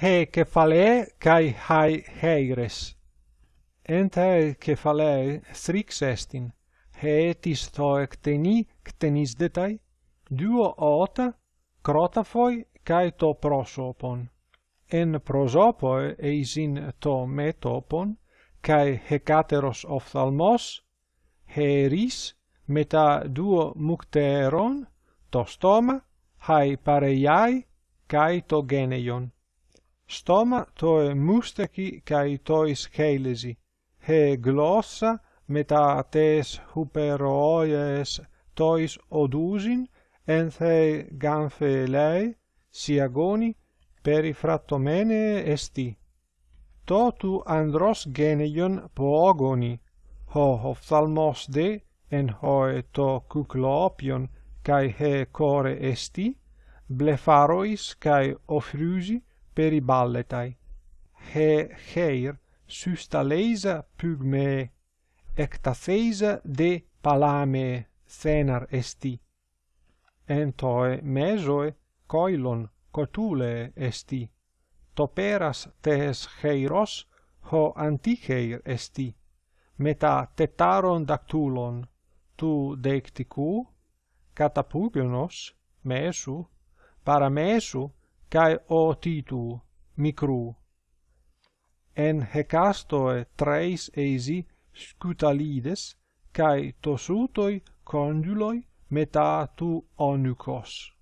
he cephalae kai hai heires. Entae cephalae strix estin, hetis toe ctenis detai, duo ota, crotafoi kai to prosopon. En prosopoe eisin to metopon, kai hecateros ophthalmos, heris, meta duo mukteron to stoma, hai pareiai, cae to geneion stoma toe musteki kai tois keilesi, he glossa meta tes huperoies tois odusin, en the gamphelei siagoni perifratomene esti. Totu andros geneion poogoni, ho ophthalmos de, en hoe to kuklopion, kai he core esti, blefarois kai ofrusi, periballetai. He heir sustaleisa pygme, ectatheisa de palame thenar esti. Entoe mesoe coilon cotule esti. Toperas tes heiros ho anticheir esti. Meta tetaron dactulon, tu deicticu, catapugenos, mesu, paramesu cae o titu micru. En hecastoe treis eisi scutalides, cae tosutoi conduloi metatu onucos.